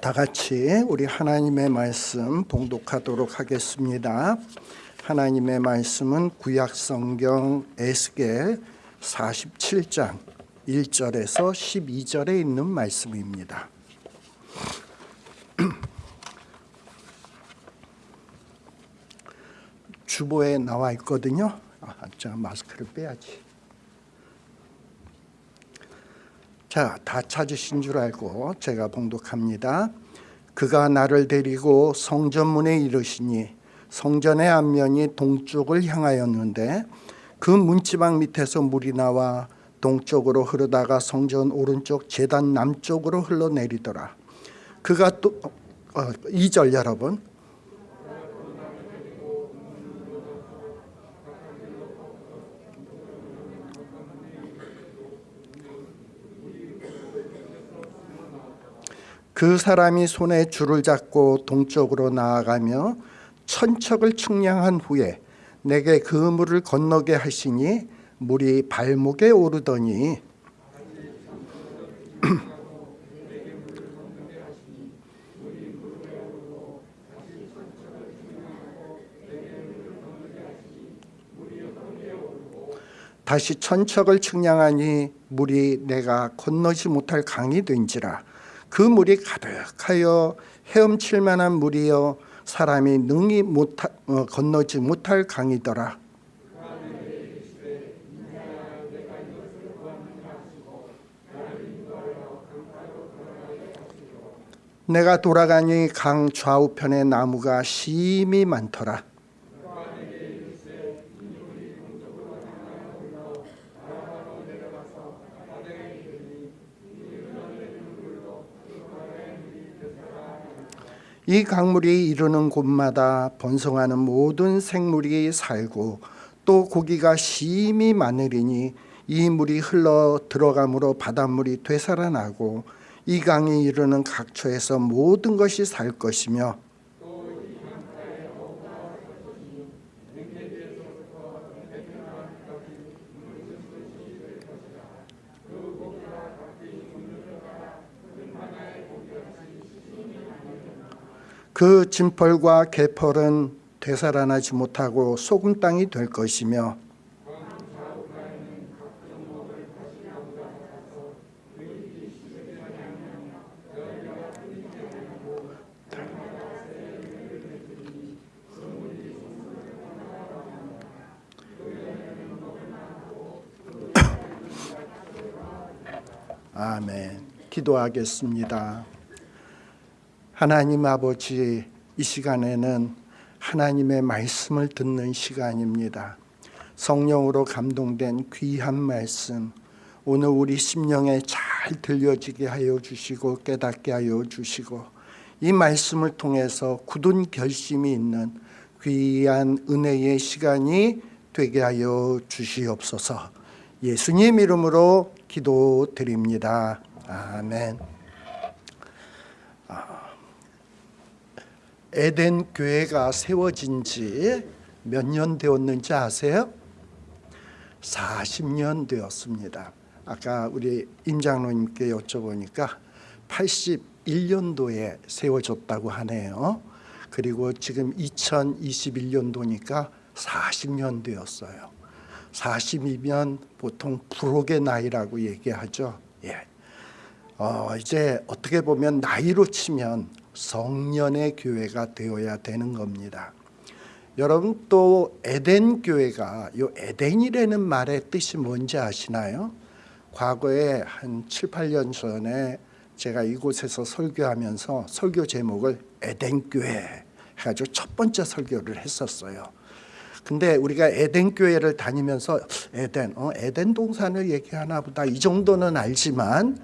다 같이 우리 하나님의 말씀 봉독하도록 하겠습니다. 하나님의 말씀은 구약 성경 에스겔 47장 1절에서 12절에 있는 말씀입니다. 주보에 나와 있거든요. 아, 자 마스크를 빼야지. 자, 다 찾으신 줄 알고 제가 봉독합니다. 그가 나를 데리고 성전문에 이르시니 성전의 앞면이 동쪽을 향하였는데 그 문지방 밑에서 물이 나와 동쪽으로 흐르다가 성전 오른쪽 제단 남쪽으로 흘러내리더라. 그가 또 어, 2절 여러분 그 사람이 손에 줄을 잡고 동쪽으로 나아가며 천척을 측량한 후에 내게 그 물을 건너게 하시니 물이 발목에 오르더니 다시 천척을 측량하니 물이 내가 건너지 못할 강이 된지라 그 물이 가득하여 헤엄칠 만한 물이여 사람이 능히 못하, 어, 건너지 못할 강이더라. 내가 돌아가니 강 좌우편에 나무가 심이 많더라 이 강물이 이르는 곳마다 번성하는 모든 생물이 살고 또 고기가 심이 많으리니 이 물이 흘러 들어감으로 바닷물이 되살아나고 이 강이 이르는 각처에서 모든 것이 살 것이며 그 진펄과 개펄은 되살아나지 못하고 소금 땅이 될 것이며 아멘. 기도하겠습니다. 하나님 아버지 이 시간에는 하나님의 말씀을 듣는 시간입니다. 성령으로 감동된 귀한 말씀 오늘 우리 심령에 잘 들려지게 하여 주시고 깨닫게 하여 주시고 이 말씀을 통해서 굳은 결심이 있는 귀한 은혜의 시간이 되게 하여 주시옵소서 예수님 이름으로 기도드립니다. 아멘 에덴 교회가 세워진 지 몇 년 되었는지 아세요? 40년 되었습니다. 아까 우리 임장로님께 여쭤보니까 81년도에 세워졌다고 하네요. 그리고 지금 2021년도니까 40년 되었어요. 40이면 보통 불혹의 나이라고 얘기하죠. 예. 어, 이제 어떻게 보면 나이로 치면 성년의 교회가 되어야 되는 겁니다. 여러분 또 에덴 교회가 요 에덴이라는 말의 뜻이 뭔지 아시나요? 과거에 한 7, 8년 전에 제가 이곳에서 설교하면서 설교 제목을 에덴 교회 해가지고 첫 번째 설교를 했었어요. 근데 우리가 에덴 교회를 다니면서 에덴, 어, 에덴 동산을 얘기하나 보다 이 정도는 알지만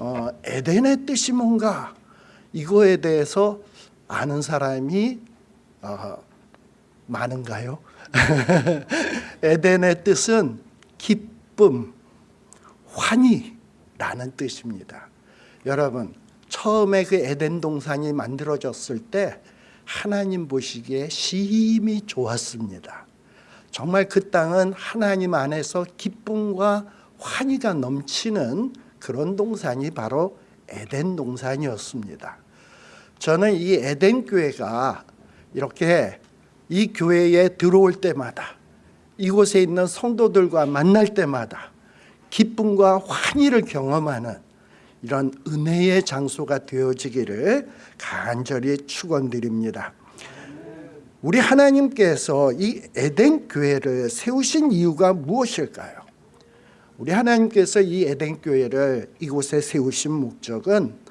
어, 에덴의 뜻이 뭔가 이거에 대해서 아는 사람이 어, 많은가요? 에덴의 뜻은 기쁨, 환희라는 뜻입니다. 여러분 처음에 그 에덴 동산이 만들어졌을 때 하나님 보시기에 심히 좋았습니다. 정말 그 땅은 하나님 안에서 기쁨과 환희가 넘치는 그런 동산이 바로 에덴 동산이었습니다. 저는 이 에덴 교회가 이렇게 이 교회에 들어올 때마다 이곳에 있는 성도들과 만날 때마다 기쁨과 환희를 경험하는 이런 은혜의 장소가 되어지기를 간절히 축원드립니다. 우리 하나님께서 이 에덴 교회를 세우신 이유가 무엇일까요? 우리 하나님께서 이 에덴 교회를 이곳에 세우신 목적은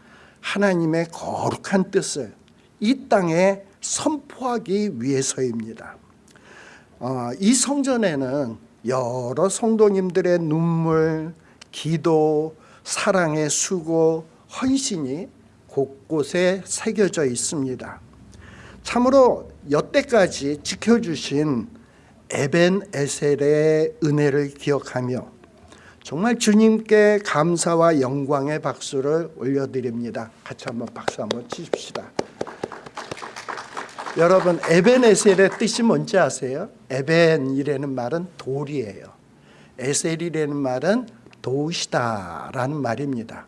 하나님의 거룩한 뜻을 이 땅에 선포하기 위해서입니다. 어, 이 성전에는 여러 성도님들의 눈물, 기도, 사랑의 수고, 헌신이 곳곳에 새겨져 있습니다. 참으로 여태까지 지켜주신 에벤 에셀의 은혜를 기억하며 정말 주님께 감사와 영광의 박수를 올려드립니다. 같이 한번 박수 한번 치십시다. 여러분 에벤에셀의 뜻이 뭔지 아세요? 에벤이라는 말은 돌이에요. 에셀이라는 말은 도시다라는 말입니다.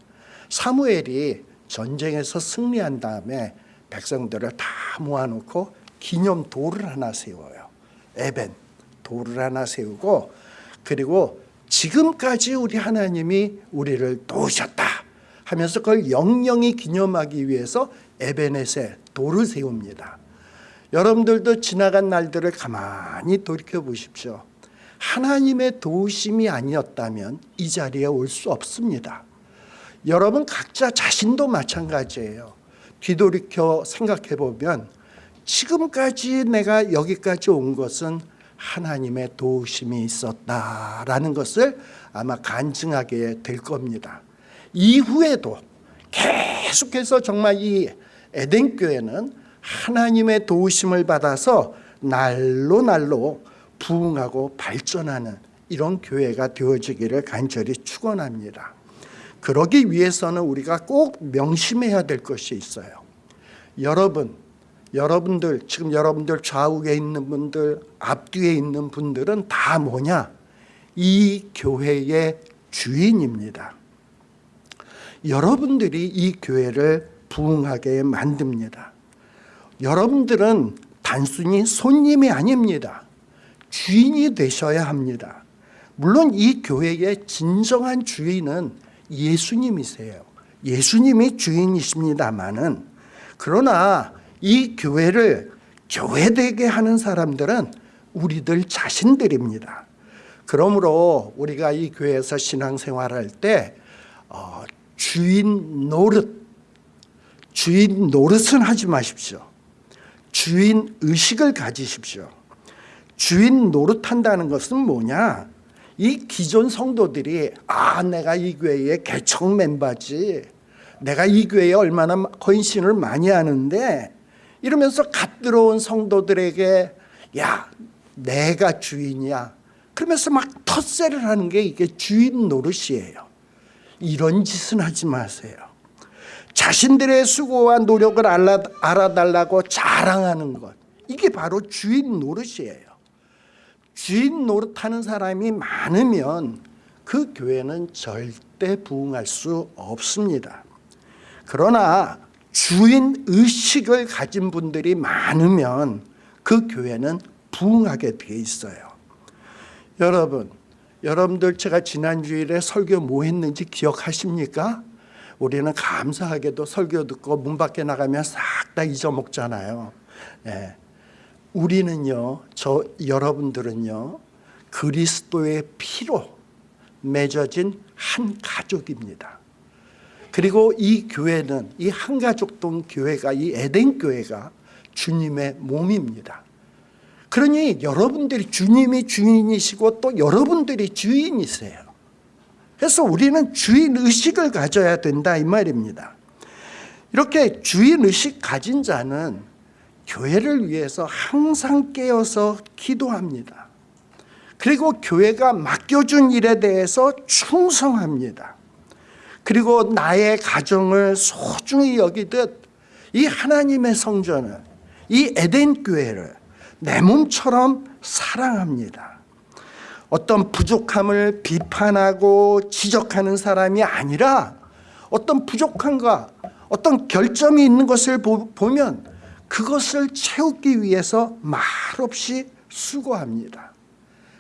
사무엘이 전쟁에서 승리한 다음에 백성들을 다 모아놓고 기념 돌을 하나 세워요. 에벤 돌을 하나 세우고 그리고 지금까지 우리 하나님이 우리를 도우셨다 하면서 그걸 영영히 기념하기 위해서 에벤에셀 돌을 세웁니다. 여러분들도 지나간 날들을 가만히 돌이켜 보십시오. 하나님의 도우심이 아니었다면 이 자리에 올 수 없습니다. 여러분 각자 자신도 마찬가지예요. 뒤돌이켜 생각해 보면 지금까지 내가 여기까지 온 것은 하나님의 도우심이 있었다라는 것을 아마 간증하게 될 겁니다. 이후에도 계속해서 정말 이 에덴 교회는 하나님의 도우심을 받아서 날로 날로 부흥하고 발전하는 이런 교회가 되어지기를 간절히 축원합니다. 그러기 위해서는 우리가 꼭 명심해야 될 것이 있어요. 여러분, 여러분들 지금 여러분들 좌우에 있는 분들, 앞뒤에 있는 분들은 다 뭐냐? 이 교회의 주인입니다. 여러분들이 이 교회를 부흥하게 만듭니다. 여러분들은 단순히 손님이 아닙니다. 주인이 되셔야 합니다. 물론 이 교회의 진정한 주인은 예수님이세요. 예수님이 주인이십니다만은 그러나 이 교회를 교회되게 하는 사람들은 우리들 자신들입니다. 그러므로 우리가 이 교회에서 신앙생활할 때 어, 주인 노릇, 주인 노릇은 하지 마십시오. 주인 의식을 가지십시오. 주인 노릇한다는 것은 뭐냐? 이 기존 성도들이 아 내가 이 교회의 개척 멤버지 내가 이 교회에 얼마나 헌신을 많이 하는데 이러면서 갓 들어온 성도들에게 야 내가 주인이야. 그러면서 막 텃세를 하는 게 이게 주인 노릇이에요. 이런 짓은 하지 마세요. 자신들의 수고와 노력을 알아, 알아달라고 자랑하는 것. 이게 바로 주인 노릇이에요. 주인 노릇하는 사람이 많으면 그 교회는 절대 부흥할 수 없습니다. 그러나 주인 의식을 가진 분들이 많으면 그 교회는 부흥하게 돼 있어요. 여러분, 여러분들 제가 지난 주일에 설교 뭐 했는지 기억하십니까? 우리는 감사하게도 설교 듣고 문 밖에 나가면 싹 다 잊어먹잖아요. 네. 우리는요, 저 여러분들은요, 그리스도의 피로 맺어진 한 가족입니다. 그리고 이 교회는 이 한가족동 교회가 이 에덴 교회가 주님의 몸입니다. 그러니 여러분들이 주님이 주인이시고 또 여러분들이 주인이세요. 그래서 우리는 주인 의식을 가져야 된다 이 말입니다. 이렇게 주인 의식 가진 자는 교회를 위해서 항상 깨어서 기도합니다. 그리고 교회가 맡겨준 일에 대해서 충성합니다. 그리고 나의 가정을 소중히 여기듯 이 하나님의 성전을 이 에덴 교회를 내 몸처럼 사랑합니다. 어떤 부족함을 비판하고 지적하는 사람이 아니라 어떤 부족함과 어떤 결점이 있는 것을 보, 보면 그것을 채우기 위해서 말없이 수고합니다.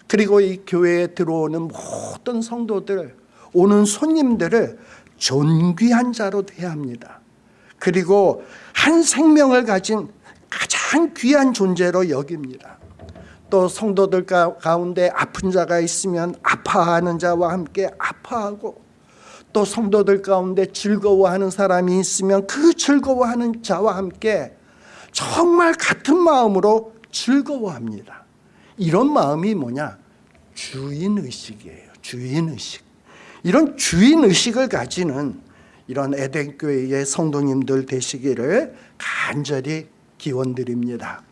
그리고 이 교회에 들어오는 모든 성도들, 오는 손님들을 존귀한 자로 대합니다. 그리고 한 생명을 가진 가장 귀한 존재로 여깁니다. 또 성도들 가- 가운데 아픈 자가 있으면 아파하는 자와 함께 아파하고 또 성도들 가운데 즐거워하는 사람이 있으면 그 즐거워하는 자와 함께 정말 같은 마음으로 즐거워합니다. 이런 마음이 뭐냐? 주인의식이에요. 주인의식. 이런 주인 의식을 가지는 이런 에덴 교회의 성도님들 되시기를 간절히 기원드립니다.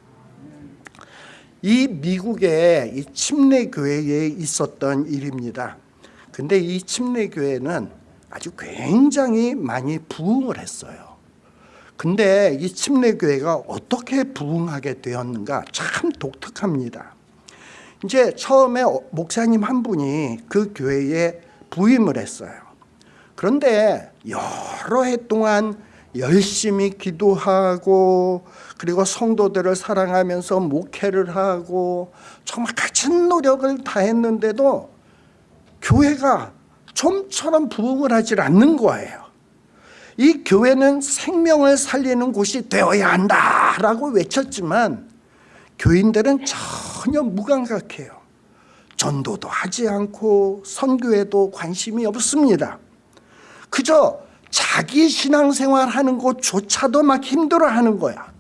이 미국의 이 침례 교회에 있었던 일입니다. 근데 이 침례 교회는 아주 굉장히 많이 부흥을 했어요. 근데 이 침례 교회가 어떻게 부흥하게 되었는가 참 독특합니다. 이제 처음에 어- 목사님 한 분이 그 교회에 부임을 했어요. 그런데 여러 해 동안 열심히 기도하고 그리고 성도들을 사랑하면서 목회를 하고 정말 갇힌 노력을 다했는데도 교회가 좀처럼 부흥을 하질 않는 거예요. 이 교회는 생명을 살리는 곳이 되어야 한다라고 외쳤지만 교인들은 전혀 무감각해요. 전도도 하지 않고 선교에도 관심이 없습니다. 그저 자기 신앙생활 하는 것조차도 막 힘들어하는 거야.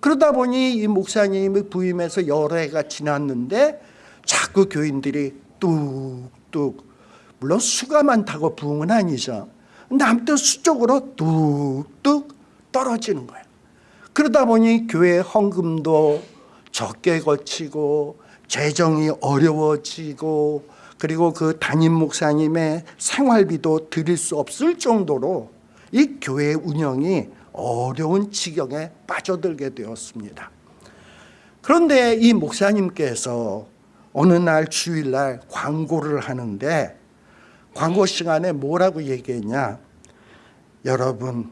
그러다 보니 이 목사님이 부임해서 여러 해가 지났는데 자꾸 교인들이 뚝뚝 물론 수가 많다고 부흥은 아니죠. 근데 아무튼 수적으로 뚝뚝 떨어지는 거예요. 그러다 보니 교회 헌금도 적게 거치고 재정이 어려워지고 그리고 그 담임 목사님의 생활비도 드릴 수 없을 정도로 이 교회 운영이 어려운 지경에 빠져들게 되었습니다. 그런데 이 목사님께서 어느 날 주일날 광고를 하는데 광고 시간에 뭐라고 얘기했냐? 여러분,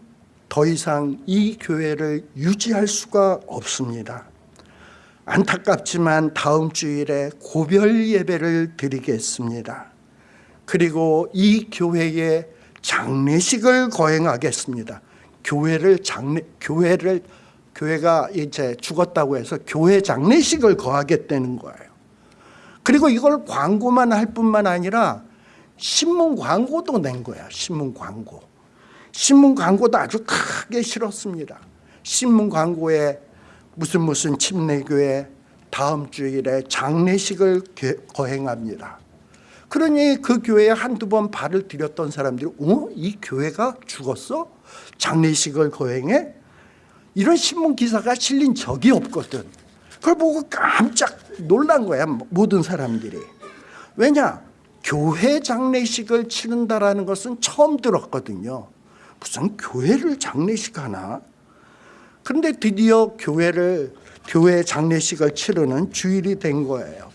더 이상 이 교회를 유지할 수가 없습니다. 안타깝지만 다음 주일에 고별 예배를 드리겠습니다. 그리고 이 교회에 장례식을 거행하겠습니다. 교회를 장례 교회를 교회가 이제 죽었다고 해서 교회 장례식을 거하겠다는 거예요. 그리고 이걸 광고만 할 뿐만 아니라 신문 광고도 낸 거야. 신문 광고. 신문 광고도 아주 크게 실었습니다. 신문 광고에 무슨 무슨 침례교회 다음 주일에 장례식을 개- 거행합니다. 그러니 그 교회에 한두 번 발을 들였던 사람들이 어? 이 교회가 죽었어? 장례식을 거행해? 이런 신문 기사가 실린 적이 없거든. 그걸 보고 깜짝 놀란 거야 모든 사람들이. 왜냐? 교회 장례식을 치른다라는 것은 처음 들었거든요. 무슨 교회를 장례식 하나? 그런데 드디어 교회를 교회 장례식을 치르는 주일이 된 거예요.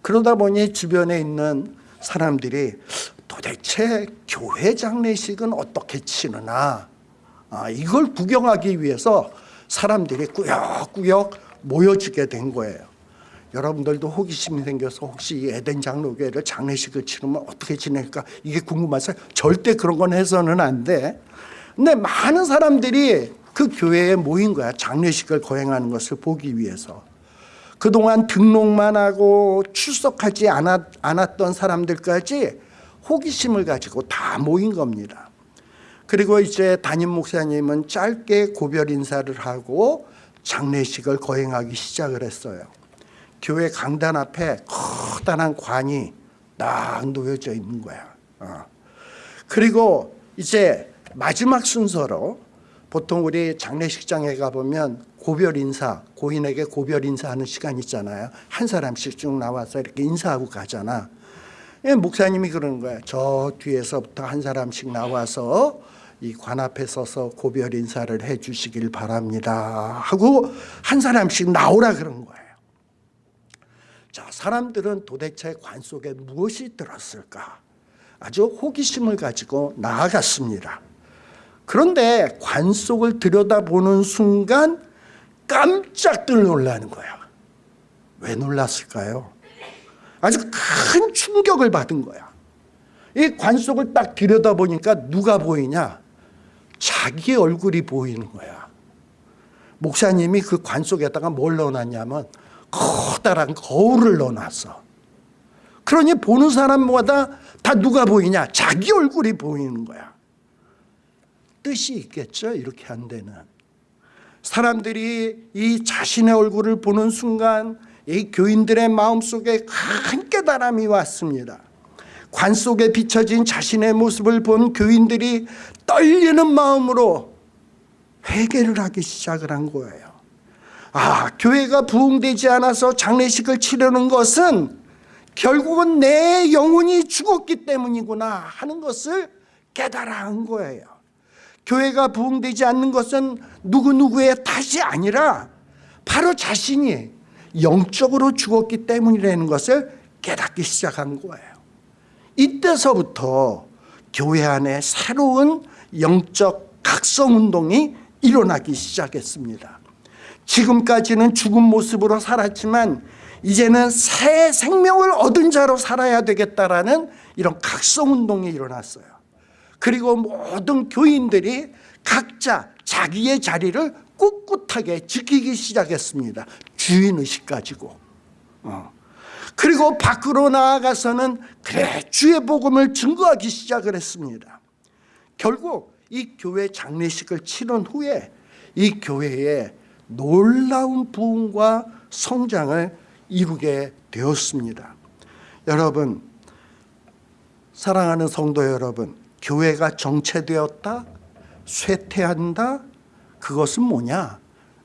그러다 보니 주변에 있는 사람들이 도대체 교회 장례식은 어떻게 치르나 아, 이걸 구경하기 위해서 사람들이 꾸역꾸역 모여지게 된 거예요. 여러분들도 호기심이 생겨서 혹시 이 에덴 장로교회를 장례식을 치르면 어떻게 지낼까 이게 궁금하세요? 절대 그런 건 해서는 안 돼. 근데 많은 사람들이 그 교회에 모인 거야. 장례식을 거행하는 것을 보기 위해서. 그동안 등록만 하고 출석하지 않았, 않았던 사람들까지 호기심을 가지고 다 모인 겁니다. 그리고 이제 담임 목사님은 짧게 고별 인사를 하고 장례식을 거행하기 시작을 했어요. 교회 강단 앞에 커다란 관이 딱 놓여져 있는 거야. 어. 그리고 이제 마지막 순서로 보통 우리 장례식장에 가보면 고별 인사, 고인에게 고별 인사하는 시간 있잖아요. 한 사람씩 쭉 나와서 이렇게 인사하고 가잖아. 예, 목사님이 그러는 거야. 저 뒤에서부터 한 사람씩 나와서 이 관 앞에 서서 고별 인사를 해 주시길 바랍니다. 하고 한 사람씩 나오라 그런 거예요. 자, 사람들은 도대체 관 속에 무엇이 들었을까? 아주 호기심을 가지고 나아갔습니다. 그런데 관 속을 들여다보는 순간 깜짝들 놀라는 거야. 왜 놀랐을까요? 아주 큰 충격을 받은 거야. 이 관 속을 딱 들여다보니까 누가 보이냐? 자기 얼굴이 보이는 거야. 목사님이 그 관 속에다가 뭘 넣어놨냐면 커다란 거울을 넣어놨어. 그러니 보는 사람마다 다 누가 보이냐? 자기 얼굴이 보이는 거야. 뜻이 있겠죠? 이렇게 한 데는. 사람들이 이 자신의 얼굴을 보는 순간 이 교인들의 마음속에 큰 깨달음이 왔습니다. 관 속에 비춰진 자신의 모습을 본 교인들이 떨리는 마음으로 회개를 하기 시작을 한 거예요. 아, 교회가 부흥되지 않아서 장례식을 치르는 것은 결국은 내 영혼이 죽었기 때문이구나 하는 것을 깨달아 한 거예요. 교회가 부흥되지 않는 것은 누구누구의 탓이 아니라 바로 자신이 영적으로 죽었기 때문이라는 것을 깨닫기 시작한 거예요. 이때서부터 교회 안에 새로운 영적 각성운동이 일어나기 시작했습니다. 지금까지는 죽은 모습으로 살았지만 이제는 새 생명을 얻은 자로 살아야 되겠다라는 이런 각성운동이 일어났어요. 그리고 모든 교인들이 각자 자기의 자리를 꿋꿋하게 지키기 시작했습니다. 주인의식 가지고. 어. 그리고 밖으로 나아가서는 그래 주의 복음을 증거하기 시작을 했습니다. 결국 이 교회 장례식을 치른 후에 이 교회에 놀라운 부흥과 성장을 이루게 되었습니다. 여러분 사랑하는 성도 여러분 교회가 정체되었다 쇠퇴한다 그것은 뭐냐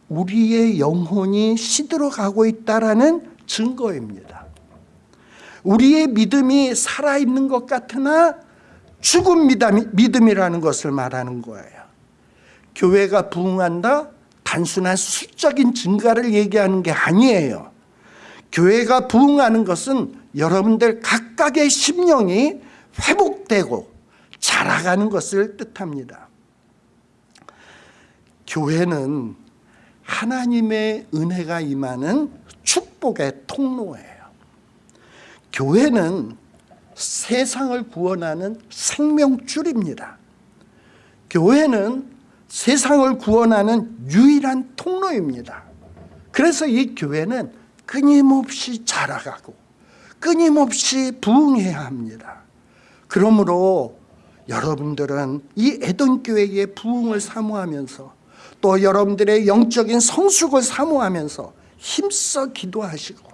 우리의 영혼이 시들어가고 있다라는 증거입니다. 우리의 믿음이 살아있는 것 같으나 죽은 믿음이라는 것을 말하는 거예요. 교회가 부흥한다? 단순한 수적인 증가를 얘기하는 게 아니에요. 교회가 부흥하는 것은 여러분들 각각의 심령이 회복되고 자라가는 것을 뜻합니다. 교회는 하나님의 은혜가 임하는 축복의 통로예요. 교회는 세상을 구원하는 생명줄입니다. 교회는 세상을 구원하는 유일한 통로입니다. 그래서 이 교회는 끊임없이 자라가고 끊임없이 부흥해야 합니다. 그러므로 여러분들은 이 에덴교회의 부흥을 사모하면서 또 여러분들의 영적인 성숙을 사모하면서 힘써 기도하시고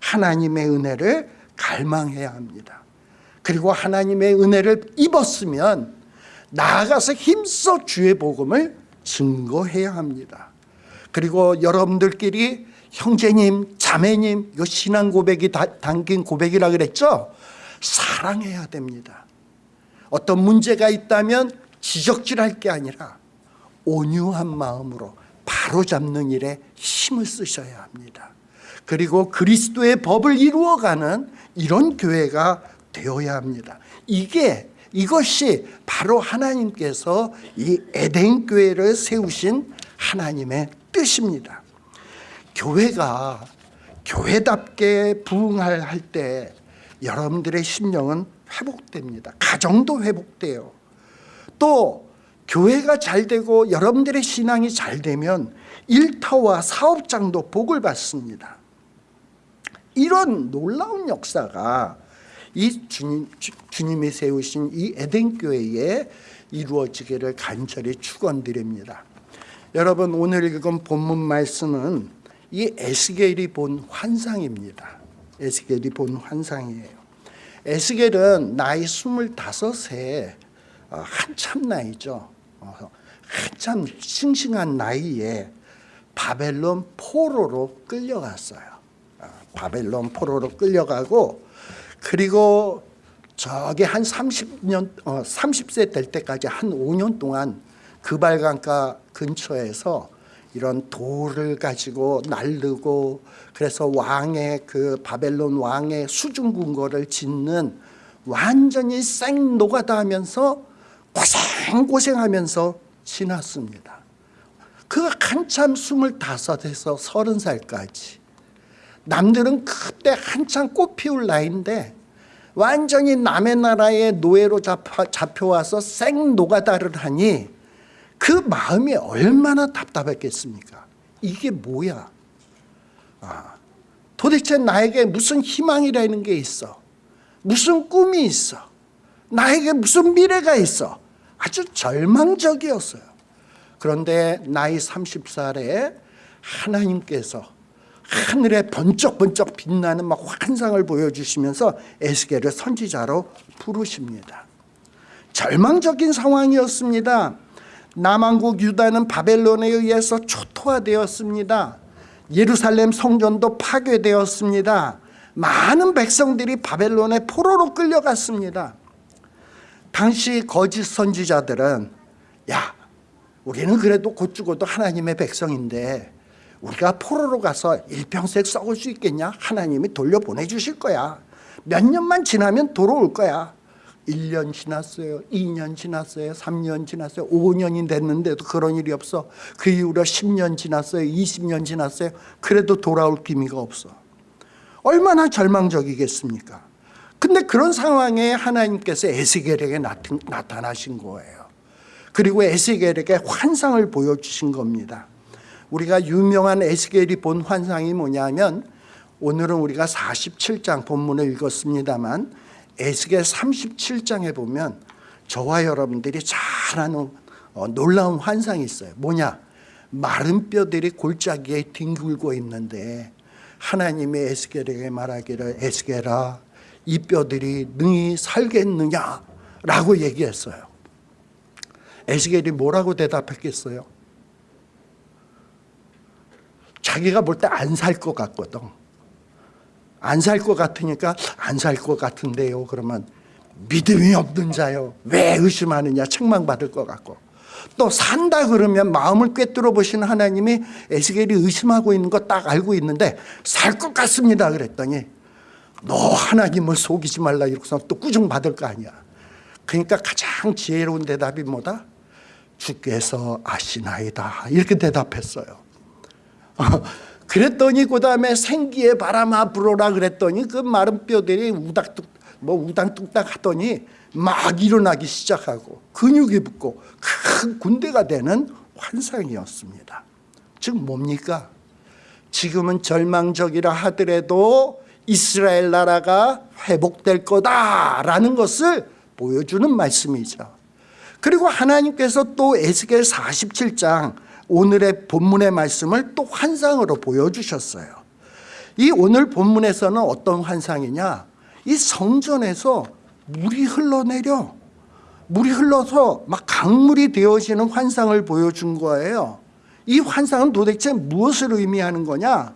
하나님의 은혜를 갈망해야 합니다. 그리고 하나님의 은혜를 입었으면 나아가서 힘써 주의 복음을 증거해야 합니다. 그리고 여러분들끼리 형제님, 자매님, 이 신앙 고백이 담긴 고백이라 그랬죠? 사랑해야 됩니다. 어떤 문제가 있다면 지적질할 게 아니라 온유한 마음으로 바로잡는 일에 힘을 쓰셔야 합니다. 그리고 그리스도의 법을 이루어가는 이런 교회가 되어야 합니다. 이게 이것이 바로 하나님께서 이 에덴 교회를 세우신 하나님의 뜻입니다. 교회가 교회답게 부흥할 때 여러분들의 심령은 회복됩니다. 가정도 회복돼요. 또 교회가 잘 되고 여러분들의 신앙이 잘 되면 일터와 사업장도 복을 받습니다. 이런 놀라운 역사가 이 주님, 주님이 세우신 이 에덴 교회에 이루어지기를 간절히 축원드립니다. 여러분 오늘 읽은 본문 말씀은 이 에스겔이 본 환상입니다. 에스겔이 본 환상이에요. 에스겔은 나이 25세 어, 한참 나이죠. 어, 한참 싱싱한 나이에 바벨론 포로로 끌려갔어요. 바벨론 포로로 끌려가고 그리고 저게 한 30년 어, 30세 될 때까지 한 5년 동안 그발강가 근처에서 이런 돌을 가지고 날르고 그래서 왕의 그 바벨론 왕의 수중 궁궐을 짓는 완전히 생 노가다 하면서 고생고생하면서 지났습니다. 그 한참 스물다섯에서 서른 살까지 남들은 그때 한참 꽃 피울 나이인데 완전히 남의 나라의 노예로 잡혀, 잡혀와서 생 노가다를 하니 그 마음이 얼마나 답답했겠습니까? 이게 뭐야? 아, 도대체 나에게 무슨 희망이라는 게 있어? 무슨 꿈이 있어? 나에게 무슨 미래가 있어? 아주 절망적이었어요. 그런데 나이 30살에 하나님께서 하늘에 번쩍번쩍 빛나는 막 환상을 보여주시면서 에스겔을 선지자로 부르십니다. 절망적인 상황이었습니다. 남왕국 유다는 바벨론에 의해서 초토화되었습니다. 예루살렘 성전도 파괴되었습니다. 많은 백성들이 바벨론의 포로로 끌려갔습니다. 당시 거짓 선지자들은 야 우리는 그래도 곧 죽어도 하나님의 백성인데 우리가 포로로 가서 일평생 썩을 수 있겠냐? 하나님이 돌려보내주실 거야. 몇 년만 지나면 돌아올 거야. 1년 지났어요. 2년 지났어요. 3년 지났어요. 5년이 됐는데도 그런 일이 없어. 그 이후로 10년 지났어요. 20년 지났어요. 그래도 돌아올 기미가 없어. 얼마나 절망적이겠습니까? 근데 그런 상황에 하나님께서 에스겔에게 나타나신 거예요. 그리고 에스겔에게 환상을 보여주신 겁니다. 우리가 유명한 에스겔이 본 환상이 뭐냐면 오늘은 우리가 47장 본문을 읽었습니다만 에스겔 37장에 보면 저와 여러분들이 잘 아는 어, 놀라운 환상이 있어요. 뭐냐? 마른 뼈들이 골짜기에 뒹굴고 있는데 하나님이 에스겔에게 말하기를 에스겔아 이 뼈들이 능히 살겠느냐 라고 얘기했어요. 에스겔이 뭐라고 대답했겠어요? 자기가 볼 때 안 살 것 같거든. 안 살 것 같으니까 안 살 것 같은데요. 그러면 믿음이 없는 자요. 왜 의심하느냐 책망받을 것 같고 또 산다 그러면 마음을 꿰뚫어 보시는 하나님이 에스겔이 의심하고 있는 거 딱 알고 있는데 살 것 같습니다 그랬더니 너 하나님을 속이지 말라 이러고서 또 꾸중 받을 거 아니야 그러니까 가장 지혜로운 대답이 뭐다? 주께서 아시나이다 이렇게 대답했어요 그랬더니 그 다음에 생기의 바람아 불어라 그랬더니 그 마른 뼈들이 우닥뚝 뭐 우당뚝딱 하더니 막 일어나기 시작하고 근육이 붙고 큰 군대가 되는 환상이었습니다. 즉 뭡니까? 지금은 절망적이라 하더라도 이스라엘 나라가 회복될 거다라는 것을 보여주는 말씀이죠. 그리고 하나님께서 또 에스겔 47장 오늘의 본문의 말씀을 또 환상으로 보여주셨어요. 이 오늘 본문에서는 어떤 환상이냐? 이 성전에서 물이 흘러내려 물이 흘러서 막 강물이 되어지는 환상을 보여준 거예요. 이 환상은 도대체 무엇을 의미하는 거냐?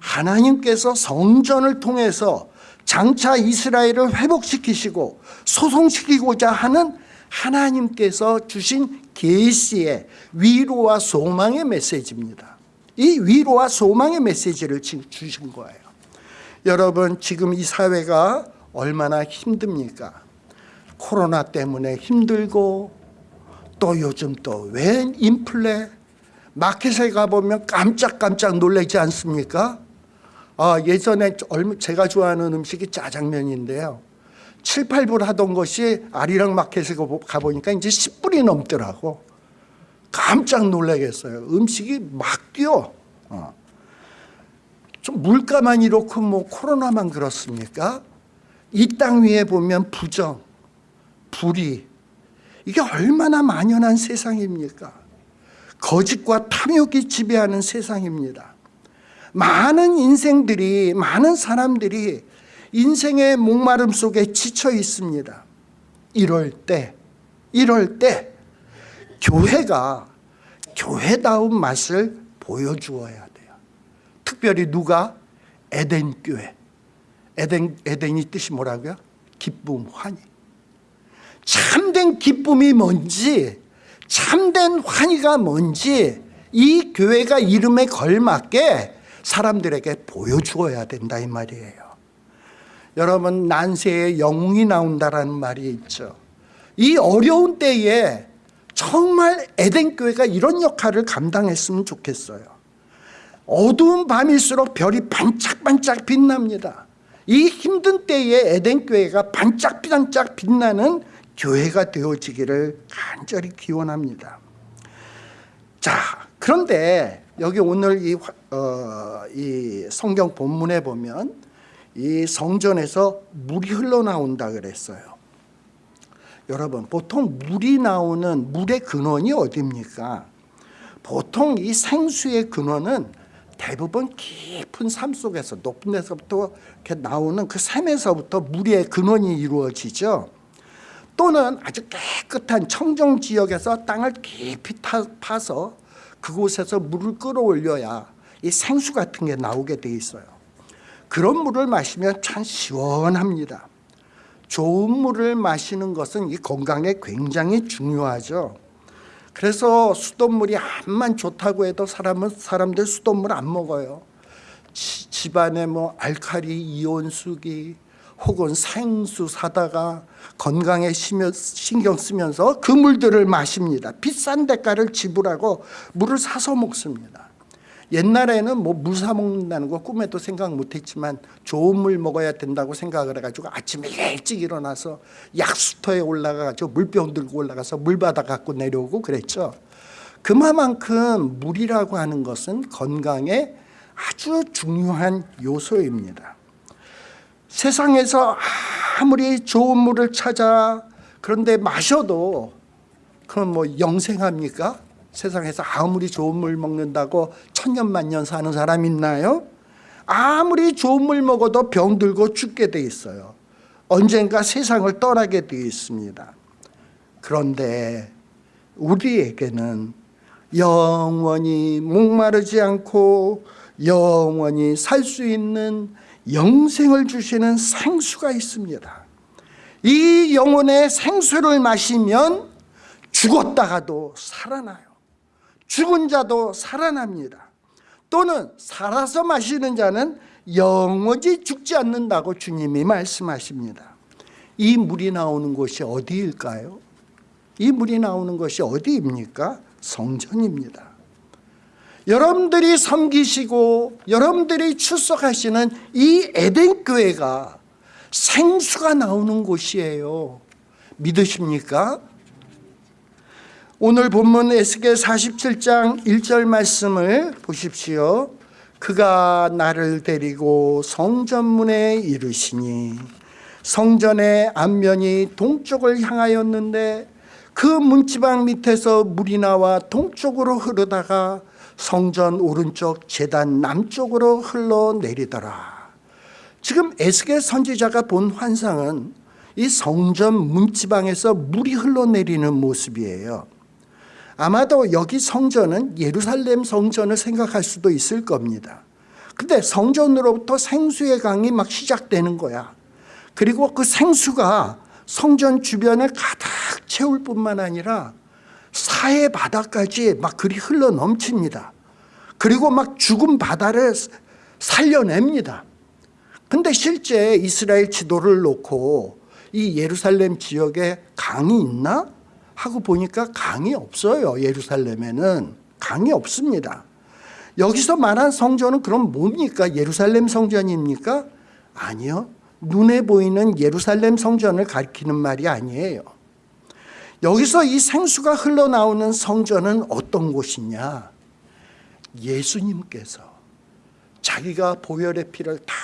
하나님께서 성전을 통해서 장차 이스라엘을 회복시키시고 소송시키고자 하는 하나님께서 주신 계시의 위로와 소망의 메시지입니다. 이 위로와 소망의 메시지를 주신 거예요. 여러분 지금 이 사회가 얼마나 힘듭니까? 코로나 때문에 힘들고 또 요즘 또 웬 인플레 마켓에 가보면 깜짝깜짝 놀라지 않습니까? 아, 예전에 제가 좋아하는 음식이 짜장면인데요. 7, 8불 하던 것이 아리랑 마켓에 가보니까 이제 10불이 넘더라고. 깜짝 놀라겠어요. 음식이 막 뛰어. 어. 좀 물가만 이렇고 뭐 코로나만 그렇습니까? 이 땅 위에 보면 부정, 불의 이게 얼마나 만연한 세상입니까? 거짓과 탐욕이 지배하는 세상입니다. 많은 인생들이 많은 사람들이 인생의 목마름 속에 지쳐 있습니다. 이럴 때, 이럴 때 교회가 교회다운 맛을 보여주어야 돼요. 특별히 누가? 에덴 교회. 에덴, 에덴이 뜻이 뭐라고요? 기쁨, 환희. 참된 기쁨이 뭔지, 참된 환희가 뭔지 이 교회가 이름에 걸맞게 사람들에게 보여주어야 된다 이 말이에요. 여러분 난세에 영웅이 나온다라는 말이 있죠. 이 어려운 때에 정말 에덴 교회가 이런 역할을 감당했으면 좋겠어요. 어두운 밤일수록 별이 반짝반짝 빛납니다. 이 힘든 때에 에덴 교회가 반짝반짝 빛나는 교회가 되어지기를 간절히 기원합니다. 자, 그런데 여기 오늘 이, 어, 이 성경 본문에 보면 이 성전에서 물이 흘러나온다 그랬어요. 여러분, 보통 물이 나오는 물의 근원이 어디입니까? 보통 이 생수의 근원은 대부분 깊은 삶 속에서 높은 데서부터 이렇게 나오는 그 샘에서부터 물의 근원이 이루어지죠. 또는 아주 깨끗한 청정 지역에서 땅을 깊이 타, 파서 그곳에서 물을 끌어올려야 이 생수 같은 게 나오게 돼 있어요. 그런 물을 마시면 참 시원합니다. 좋은 물을 마시는 것은 이 건강에 굉장히 중요하죠. 그래서 수돗물이 암만 좋다고 해도 사람은 사람들 수돗물 안 먹어요. 지, 집안에 뭐 알칼리 이온수기 혹은 생수 사다가 건강에 신경 쓰면서 그 물들을 마십니다. 비싼 대가를 지불하고 물을 사서 먹습니다. 옛날에는 뭐 물 사 먹는다는 거 꿈에도 생각 못했지만 좋은 물 먹어야 된다고 생각을 해가지고 아침에 일찍 일어나서 약수터에 올라가가지고 물병 들고 올라가서 물 받아 갖고 내려오고 그랬죠. 그만큼 물이라고 하는 것은 건강에 아주 중요한 요소입니다. 세상에서 아무리 좋은 물을 찾아 그런데 마셔도 그럼 뭐 영생합니까? 세상에서 아무리 좋은 물 먹는다고 천년만년 사는 사람 있나요? 아무리 좋은 물 먹어도 병들고 죽게 돼 있어요. 언젠가 세상을 떠나게 돼 있습니다. 그런데 우리에게는 영원히 목마르지 않고 영원히 살 수 있는 영생을 주시는 생수가 있습니다. 이 영혼의 생수를 마시면 죽었다가도 살아나요. 죽은 자도 살아납니다. 또는 살아서 마시는 자는 영원히 죽지 않는다고 주님이 말씀하십니다. 이 물이 나오는 곳이 어디일까요? 이 물이 나오는 것이 어디입니까? 성전입니다. 여러분들이 섬기시고 여러분들이 출석하시는 이 에덴 교회가 생수가 나오는 곳이에요. 믿으십니까? 오늘 본문 에스겔 47장 1절 말씀을 보십시오. 그가 나를 데리고 성전문에 이르시니 성전의 앞면이 동쪽을 향하였는데 그 문지방 밑에서 물이 나와 동쪽으로 흐르다가 성전 오른쪽 재단 남쪽으로 흘러내리더라. 지금 에스겔 선지자가 본 환상은 이 성전 문지방에서 물이 흘러내리는 모습이에요. 아마도 여기 성전은 예루살렘 성전을 생각할 수도 있을 겁니다. 근데 성전으로부터 생수의 강이 막 시작되는 거야. 그리고 그 생수가 성전 주변을 가득 채울 뿐만 아니라 사해 바다까지 막 그리 흘러 넘칩니다. 그리고 막 죽은 바다를 살려냅니다. 근데 실제 이스라엘 지도를 놓고 이 예루살렘 지역에 강이 있나? 하고 보니까 강이 없어요. 예루살렘에는 강이 없습니다. 여기서 말한 성전은 그럼 뭡니까? 예루살렘 성전입니까? 아니요. 눈에 보이는 예루살렘 성전을 가리키는 말이 아니에요. 여기서 이 생수가 흘러나오는 성전은 어떤 곳이냐? 예수님께서 자기가 보혈의 피를 다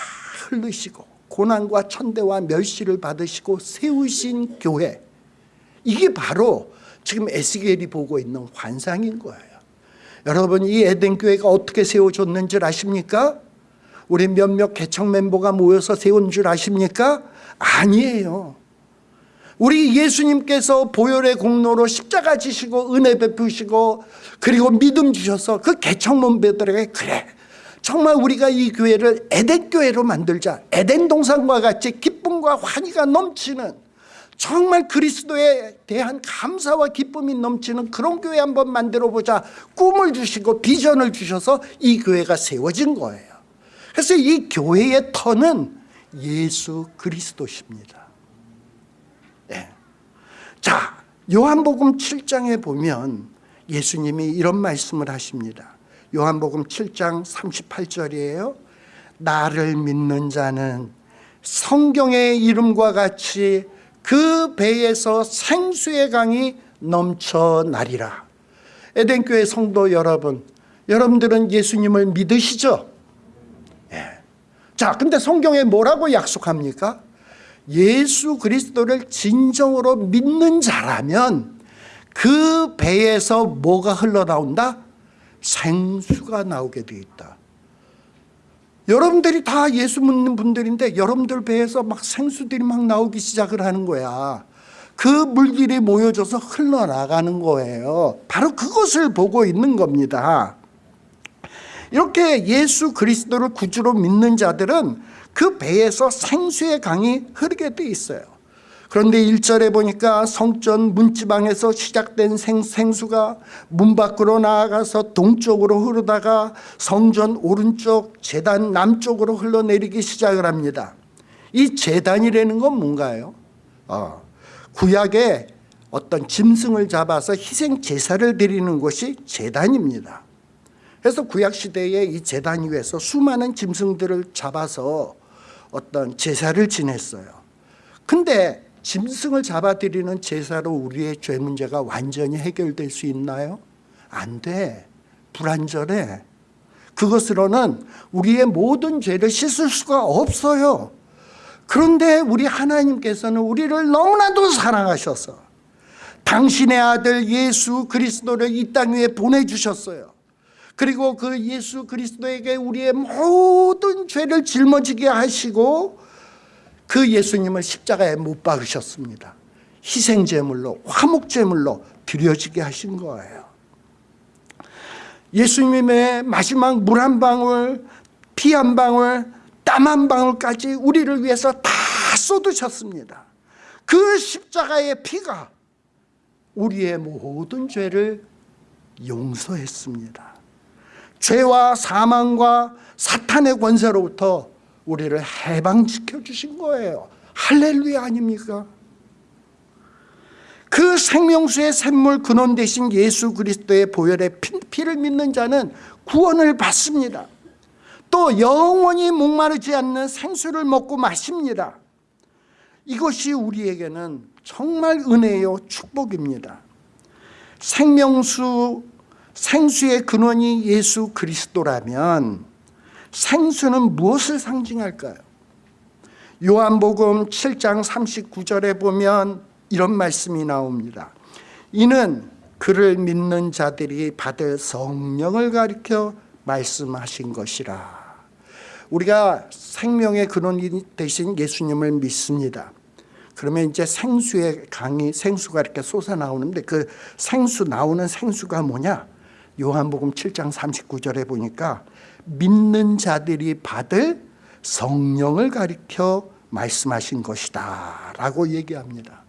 흘리시고 고난과 천대와 멸시를 받으시고 세우신 교회 이게 바로 지금 에스겔이 보고 있는 환상인 거예요. 여러분 이 에덴 교회가 어떻게 세워졌는 줄 아십니까? 우리 몇몇 개척 멤버가 모여서 세운 줄 아십니까? 아니에요. 우리 예수님께서 보혈의 공로로 십자가 지시고 은혜 베푸시고 그리고 믿음 주셔서 그 개척 멤버들에게 그래 정말 우리가 이 교회를 에덴 교회로 만들자 에덴 동산과 같이 기쁨과 환희가 넘치는 정말 그리스도에 대한 감사와 기쁨이 넘치는 그런 교회 한번 만들어 보자 꿈을 주시고 비전을 주셔서 이 교회가 세워진 거예요 그래서 이 교회의 터는 예수 그리스도십니다 네. 자 요한복음 7장에 보면 예수님이 이런 말씀을 하십니다. 요한복음 7장 38절이에요. 나를 믿는 자는 성경의 이름과 같이 그 배에서 생수의 강이 넘쳐나리라. 에덴교회 성도 여러분, 여러분들은 예수님을 믿으시죠? 예. 자, 근데 성경에 뭐라고 약속합니까? 예수 그리스도를 진정으로 믿는 자라면 그 배에서 뭐가 흘러나온다? 생수가 나오게 되어 있다. 여러분들이 다 예수 믿는 분들인데 여러분들 배에서 막 생수들이 막 나오기 시작을 하는 거야. 그 물질이 모여져서 흘러나가는 거예요. 바로 그것을 보고 있는 겁니다. 이렇게 예수 그리스도를 구주로 믿는 자들은 그 배에서 생수의 강이 흐르게 돼 있어요. 그런데 1절에 보니까 성전 문지방에서 시작된 생, 생수가 문 밖으로 나아가서 동쪽으로 흐르다가 성전 오른쪽 재단 남쪽으로 흘러내리기 시작을 합니다. 이 재단이라는 건 뭔가요? 어, 구약에 어떤 짐승을 잡아서 희생 제사를 드리는 것이 재단입니다. 그래서 구약 시대에 이 재단 위에서 수많은 짐승들을 잡아서 어떤 제사를 지냈어요. 근데 짐승을 잡아들이는 제사로 우리의 죄 문제가 완전히 해결될 수 있나요? 안 돼. 불완전해. 그것으로는 우리의 모든 죄를 씻을 수가 없어요. 그런데 우리 하나님께서는 우리를 너무나도 사랑하셔서 당신의 아들 예수 그리스도를 이 땅 위에 보내주셨어요. 그리고 그 예수 그리스도에게 우리의 모든 죄를 짊어지게 하시고 그 예수님을 십자가에 못 박으셨습니다. 희생제물로 화목제물로 드려지게 하신 거예요. 예수님의 마지막 물 한 방울, 피 한 방울, 땀 한 방울까지 우리를 위해서 다 쏟으셨습니다. 그 십자가의 피가 우리의 모든 죄를 용서했습니다. 죄와 사망과 사탄의 권세로부터 우리를 해방시켜 주신 거예요. 할렐루야 아닙니까? 그 생명수의 샘물 근원 대신 예수 그리스도의 보혈의 피를 믿는 자는 구원을 받습니다. 또 영원히 목마르지 않는 생수를 먹고 마십니다. 이것이 우리에게는 정말 은혜요 축복입니다. 생명수 생수의 근원이 예수 그리스도라면 생수는 무엇을 상징할까요? 요한복음 7장 39절에 보면 이런 말씀이 나옵니다. 이는 그를 믿는 자들이 받을 성령을 가리켜 말씀하신 것이라. 우리가 생명의 근원이 되신 예수님을 믿습니다. 그러면 이제 생수의 강이 생수가 이렇게 솟아 나오는데 그 생수 나오는 생수가 뭐냐? 요한복음 7장 39절에 보니까 믿는 자들이 받을 성령을 가리켜 말씀하신 것이다 라고 얘기합니다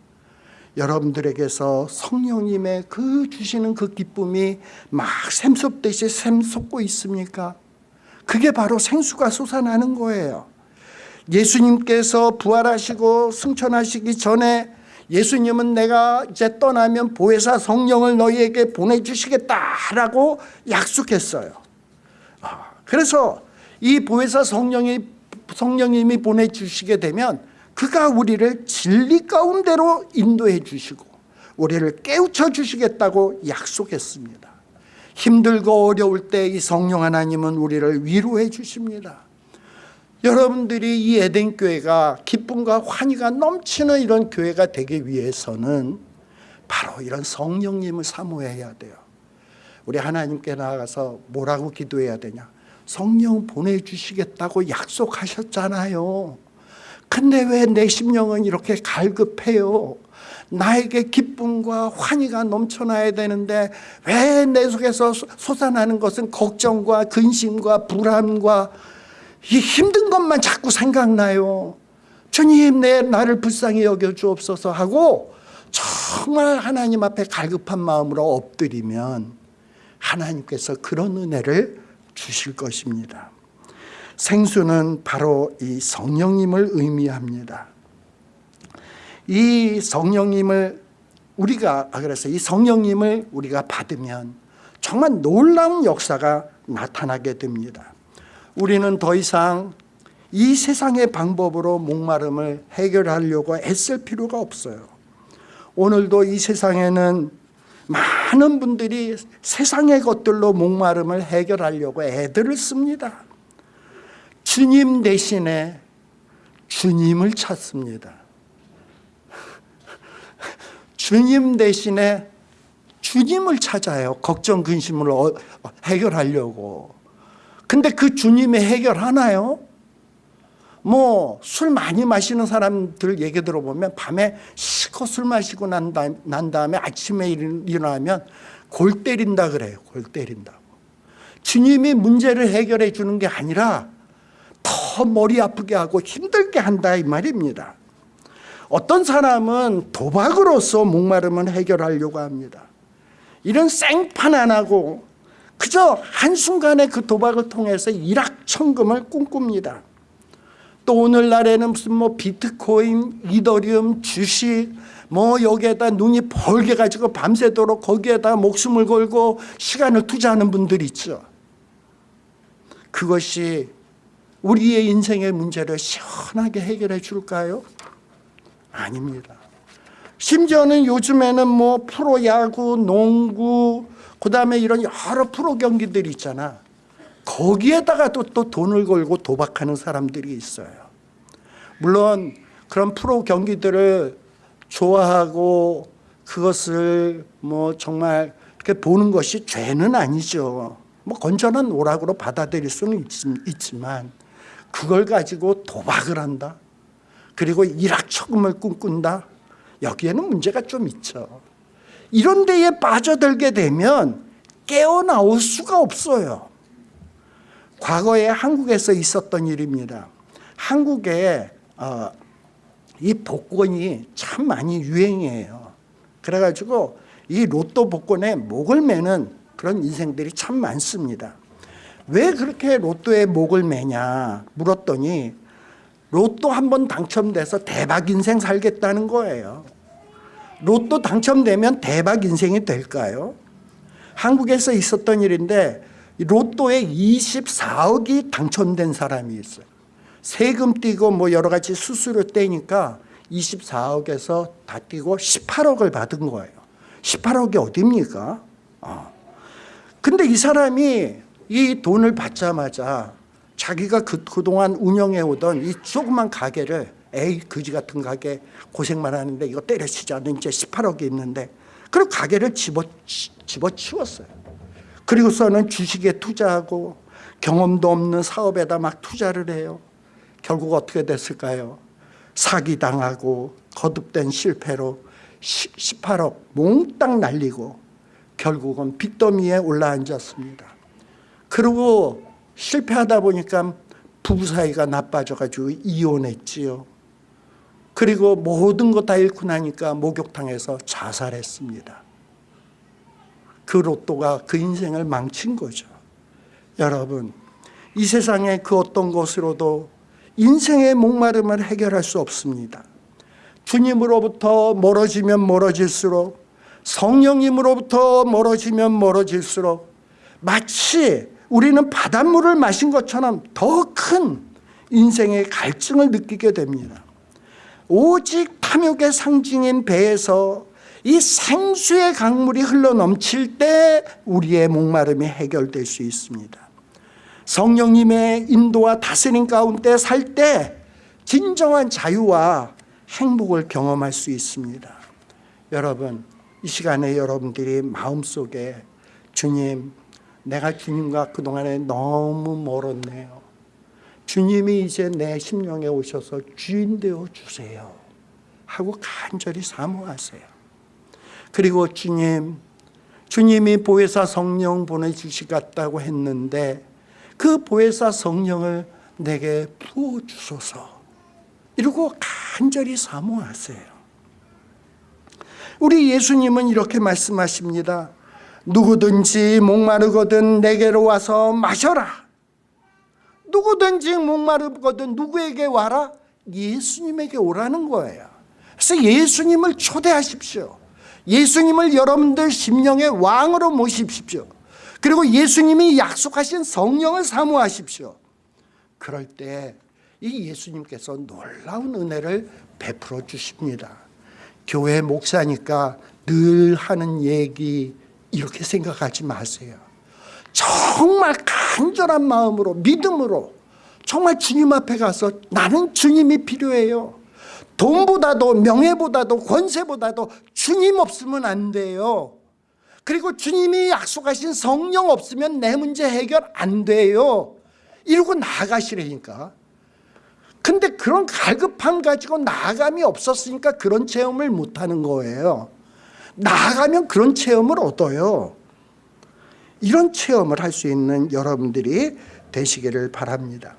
여러분들에게서 성령님의 그 주시는 그 기쁨이 막 샘솟듯이 샘솟고 있습니까? 그게 바로 생수가 솟아나는 거예요 예수님께서 부활하시고 승천하시기 전에 예수님은 내가 이제 떠나면 보혜사 성령을 너희에게 보내주시겠다라고 약속했어요. 아, 그래서 이 보혜사 성령이 성령님이 보내주시게 되면 그가 우리를 진리 가운데로 인도해 주시고 우리를 깨우쳐 주시겠다고 약속했습니다. 힘들고 어려울 때 이 성령 하나님은 우리를 위로해 주십니다. 여러분들이 이 에덴 교회가 기쁨과 환희가 넘치는 이런 교회가 되기 위해서는 바로 이런 성령님을 사모해야 돼요. 우리 하나님께 나아가서 뭐라고 기도해야 되냐? 성령 보내주시겠다고 약속하셨잖아요. 근데 왜 내 심령은 이렇게 갈급해요? 나에게 기쁨과 환희가 넘쳐나야 되는데 왜 내 속에서 솟아나는 것은 걱정과 근심과 불안과 이 힘든 것만 자꾸 생각나요. 주님 내 나를 불쌍히 여겨 주옵소서 하고 정말 하나님 앞에 갈급한 마음으로 엎드리면 하나님께서 그런 은혜를 주실 것입니다. 생수는 바로 이 성령님을 의미합니다. 이 성령님을 우리가 아, 그래서 이 성령님을 우리가 받으면 정말 놀라운 역사가 나타나게 됩니다. 우리는 더 이상 이 세상의 방법으로 목마름을 해결하려고 애쓸 필요가 없어요. 오늘도 이 세상에는 많은 분들이 세상의 것들로 목마름을 해결하려고 애들을 씁니다. 주님 대신에 주님을 찾습니다. 주님 대신에 주님을 찾아요. 걱정, 근심을 어, 해결하려고. 근데 그 주님이 해결하나요? 뭐 술 많이 마시는 사람들 얘기 들어보면 밤에 시커 술 마시고 난, 다음, 난 다음에 아침에 일어나면 골 때린다 그래요. 골 때린다고. 주님이 문제를 해결해 주는 게 아니라 더 머리 아프게 하고 힘들게 한다 이 말입니다. 어떤 사람은 도박으로서 목마름을 해결하려고 합니다. 이런 생판 안 하고 그저 한순간에 그 도박을 통해서 일확천금을 꿈꿉니다. 또 오늘날에는 무슨 뭐 비트코인, 이더리움, 주식 뭐 여기에다 눈이 벌게 가지고 밤새도록 거기에다 목숨을 걸고 시간을 투자하는 분들이 있죠. 그것이 우리의 인생의 문제를 시원하게 해결해 줄까요? 아닙니다. 심지어는 요즘에는 뭐 프로야구, 농구, 그 다음에 이런 여러 프로 경기들이 있잖아. 거기에다가 또, 또 돈을 걸고 도박하는 사람들이 있어요. 물론 그런 프로 경기들을 좋아하고 그것을 뭐 정말 이렇게 보는 것이 죄는 아니죠. 뭐 건전한 오락으로 받아들일 수는 있지만 그걸 가지고 도박을 한다. 그리고 일확천금을 꿈꾼다. 여기에는 문제가 좀 있죠. 이런 데에 빠져들게 되면 깨어나올 수가 없어요. 과거에 한국에서 있었던 일입니다. 한국에 어, 이 복권이 참 많이 유행이에요. 그래가지고 이 로또 복권에 목을 매는 그런 인생들이 참 많습니다. 왜 그렇게 로또에 목을 매냐 물었더니 로또 한 번 당첨돼서 대박 인생 살겠다는 거예요. 로또 당첨되면 대박 인생이 될까요? 한국에서 있었던 일인데 로또에 24억이 당첨된 사람이 있어요. 세금 떼고 뭐 여러 가지 수수료 떼니까 24억에서 다 떼고 18억을 받은 거예요. 18억이 어딥니까? 어. 근데 이 사람이 이 돈을 받자마자 자기가 그, 그동안 운영해 오던 이 조그만 가게를 에이 거지 같은 가게 고생만 하는데 이거 때려치자는 이제 18억이 있는데 그리고 가게를 집어, 집어치웠어요. 그리고서는 주식에 투자하고 경험도 없는 사업에다 막 투자를 해요. 결국 어떻게 됐을까요? 사기당하고 거듭된 실패로 18억 몽땅 날리고 결국은 빚더미에 올라앉았습니다. 그리고 실패하다 보니까 부부 사이가 나빠져가지고 이혼했지요. 그리고 모든 것다 잃고 나니까 목욕탕에서 자살했습니다. 그 로또가 그 인생을 망친 거죠. 여러분, 이 세상의 그 어떤 것으로도 인생의 목마름을 해결할 수 없습니다. 주님으로부터 멀어지면 멀어질수록 성령님으로부터 멀어지면 멀어질수록 마치 우리는 바닷물을 마신 것처럼 더 큰 인생의 갈증을 느끼게 됩니다. 오직 탐욕의 상징인 배에서 이 생수의 강물이 흘러 넘칠 때 우리의 목마름이 해결될 수 있습니다. 성령님의 인도와 다스림 가운데 살 때 진정한 자유와 행복을 경험할 수 있습니다. 여러분 이 시간에 여러분들이 마음속에 주님 내가 주님과 그동안에 너무 멀었네요. 주님이 이제 내 심령에 오셔서 주인 되어 주세요. 하고 간절히 사모하세요. 그리고 주님, 주님이 보혜사 성령 보내주시겠다고 했는데 그 보혜사 성령을 내게 부어주소서. 이러고 간절히 사모하세요. 우리 예수님은 이렇게 말씀하십니다. 누구든지 목마르거든 내게로 와서 마셔라. 누구든지 목마르거든 누구에게 와라? 예수님에게 오라는 거예요. 그래서 예수님을 초대하십시오. 예수님을 여러분들 심령의 왕으로 모십시오. 그리고 예수님이 약속하신 성령을 사모하십시오. 그럴 때 이 예수님께서 놀라운 은혜를 베풀어 주십니다. 교회 목사니까 늘 하는 얘기 이렇게 생각하지 마세요. 정말 간절한 마음으로 믿음으로 정말 주님 앞에 가서 나는 주님이 필요해요. 돈보다도 명예보다도 권세보다도 주님 없으면 안 돼요. 그리고 주님이 약속하신 성령 없으면 내 문제 해결 안 돼요. 이러고 나아가시라니까. 근데 그런 갈급함 가지고 나아감이 없었으니까 그런 체험을 못하는 거예요. 나아가면 그런 체험을 얻어요. 이런 체험을 할 수 있는 여러분들이 되시기를 바랍니다.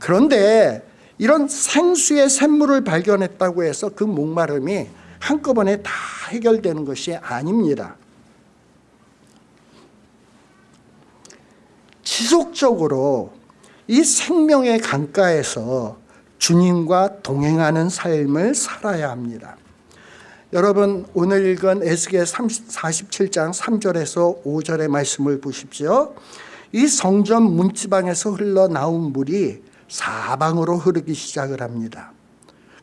그런데 이런 생수의 샘물을 발견했다고 해서 그 목마름이 한꺼번에 다 해결되는 것이 아닙니다. 지속적으로 이 생명의 강가에서 주님과 동행하는 삶을 살아야 합니다. 여러분 오늘 읽은 에스겔 47장 3절에서 5절의 말씀을 보십시오. 이 성전 문지방에서 흘러나온 물이 사방으로 흐르기 시작을 합니다.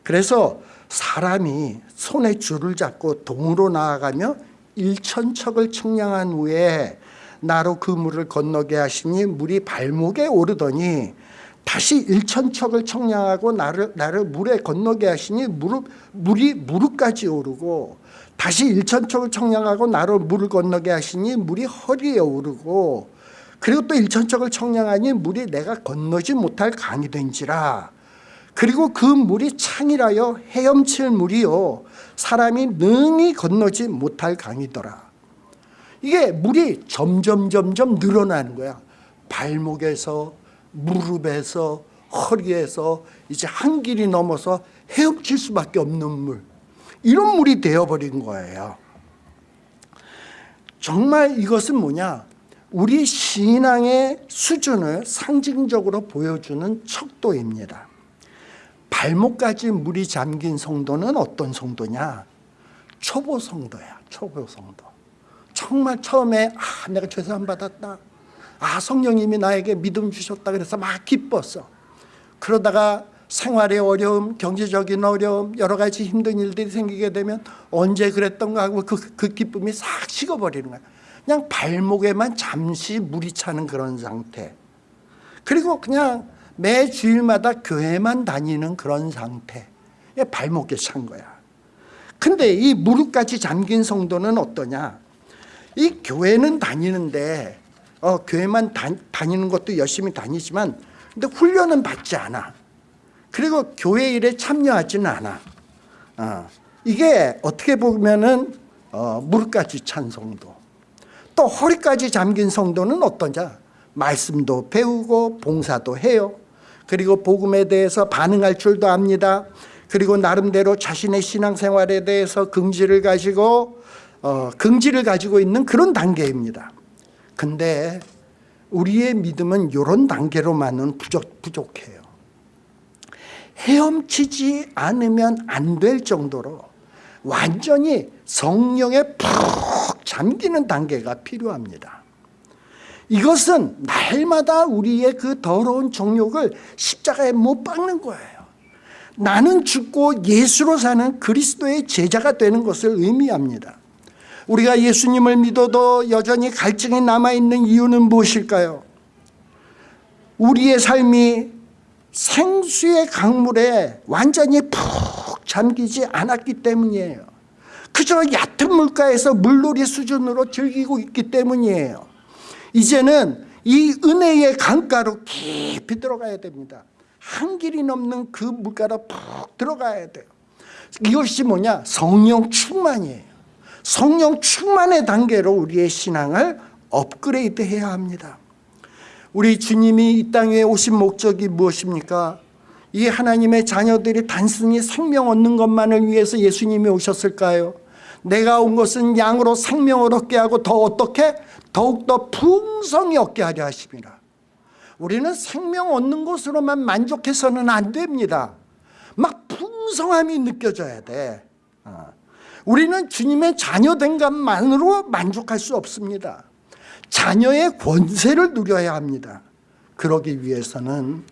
그래서 사람이 손에 줄을 잡고 동으로 나아가며 일천척을 청량한 후에 나로 그 물을 건너게 하시니 물이 발목에 오르더니 다시 일천척을 청량하고 나를, 나를 물에 건너게 하시니 무릎, 물이 무릎까지 오르고 다시 일천척을 청량하고 나를 물을 건너게 하시니 물이 허리에 오르고 그리고 또 일천척을 청량하니 물이 내가 건너지 못할 강이 된지라. 그리고 그 물이 창이라여 헤엄칠 물이요. 사람이 능히 건너지 못할 강이더라. 이게 물이 점점 점점 늘어나는 거야. 발목에서 무릎에서 허리에서 이제 한 길이 넘어서 헤엄칠 수밖에 없는 물. 이런 물이 되어버린 거예요. 정말 이것은 뭐냐 우리 신앙의 수준을 상징적으로 보여주는 척도입니다. 발목까지 물이 잠긴 성도는 어떤 성도냐? 초보 성도야 초보 성도. 정말 처음에 아 내가 죄사함 받았다. 아 성령님이 나에게 믿음 주셨다. 그래서 막 기뻤어. 그러다가 생활의 어려움 경제적인 어려움 여러 가지 힘든 일들이 생기게 되면 언제 그랬던가 하고 그, 그 기쁨이 싹 식어버리는 거야 그냥 발목에만 잠시 물이 차는 그런 상태 그리고 그냥 매 주일마다 교회만 다니는 그런 상태 발목에 찬 거야 근데 이 무릎까지 잠긴 성도는 어떠냐 이 교회는 다니는데 어, 교회만 다, 다니는 것도 열심히 다니지만 근데 훈련은 받지 않아. 그리고 교회 일에 참여하지는 않아. 어, 이게 어떻게 보면은 어, 무릎까지 찬 성도. 또 허리까지 잠긴 성도는 어떠냐? 말씀도 배우고 봉사도 해요. 그리고 복음에 대해서 반응할 줄도 압니다. 그리고 나름대로 자신의 신앙생활에 대해서 긍지를 가지고 어, 긍지를 가지고 있는 그런 단계입니다. 근데 우리의 믿음은 이런 단계로만은 부족, 부족해요. 헤엄치지 않으면 안 될 정도로 완전히 성령에 푹 잠기는 단계가 필요합니다. 이것은 날마다 우리의 그 더러운 정욕을 십자가에 못 박는 거예요. 나는 죽고 예수로 사는 그리스도의 제자가 되는 것을 의미합니다. 우리가 예수님을 믿어도 여전히 갈증이 남아있는 이유는 무엇일까요? 우리의 삶이 생수의 강물에 완전히 푹 잠기지 않았기 때문이에요. 그저 얕은 물가에서 물놀이 수준으로 즐기고 있기 때문이에요. 이제는 이 은혜의 강가로 깊이 들어가야 됩니다. 한 길이 넘는 그 물가로 푹 들어가야 돼요. 이것이 뭐냐? 성령 충만이에요. 성령 충만의 단계로 우리의 신앙을 업그레이드 해야 합니다. 우리 주님이 이 땅에 오신 목적이 무엇입니까? 이 하나님의 자녀들이 단순히 생명 얻는 것만을 위해서 예수님이 오셨을까요? 내가 온 것은 양으로 생명을 얻게 하고 더 어떻게? 더욱더 풍성히 얻게 하려 하십니다. 우리는 생명 얻는 것으로만 만족해서는 안 됩니다. 막 풍성함이 느껴져야 돼. 어. 우리는 주님의 자녀된 것만으로 만족할 수 없습니다. 자녀의 권세를 누려야 합니다. 그러기 위해서는